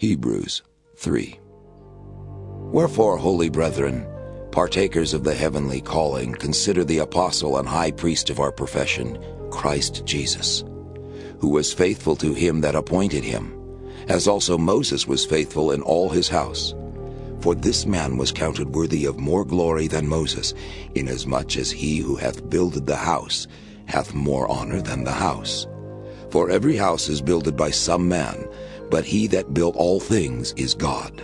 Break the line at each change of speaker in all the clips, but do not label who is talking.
Hebrews 3 Wherefore, holy brethren, partakers of the heavenly calling, consider the apostle and high priest of our profession, Christ Jesus, who was faithful to him that appointed him, as also Moses was faithful in all his house. For this man was counted worthy of more glory than Moses, inasmuch as he who hath builded the house hath more honor than the house. For every house is builded by some man, but he that built all things is God.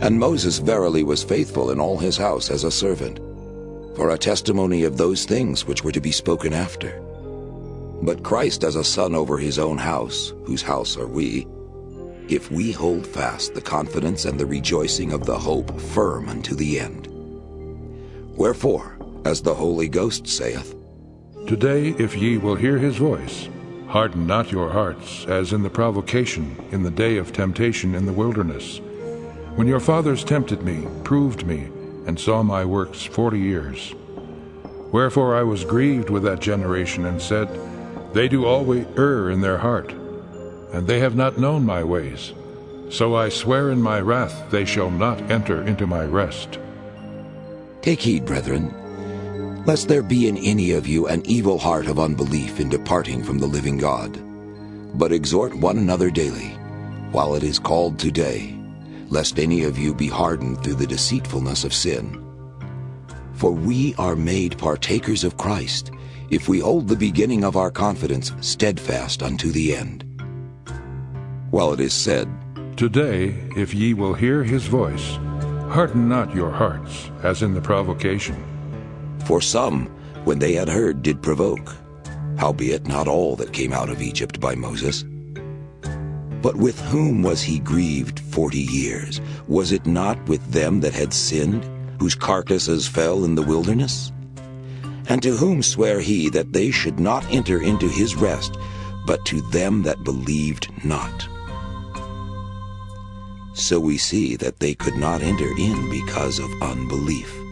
And Moses verily was faithful in all his house as a servant, for a testimony of those things which were to be spoken after. But Christ as a son over his own house, whose house are we, if we hold fast the confidence and the rejoicing of the hope firm unto the end. Wherefore, as the Holy Ghost saith,
Today, if ye will hear his voice, harden not your hearts, as in the provocation in the day of temptation in the wilderness, when your fathers tempted me, proved me, and saw my works forty years. Wherefore I was grieved with that generation, and said, They do always err in their heart, and they have not known my ways. So I swear in my wrath they shall not enter into my rest.
Take heed, brethren, lest there be in any of you an evil heart of unbelief in departing from the living God. But exhort one another daily, while it is called today, lest any of you be hardened through the deceitfulness of sin. For we are made partakers of Christ, if we hold the beginning of our confidence steadfast unto the end. While it is said,
Today, if ye will hear his voice, harden not your hearts, as in the provocation.
For some, when they had heard, did provoke, howbeit not all that came out of Egypt by Moses. But with whom was he grieved forty years? Was it not with them that had sinned, whose carcasses fell in the wilderness? And to whom sware he that they should not enter into his rest, but to them that believed not? So we see that they could not enter in because of unbelief.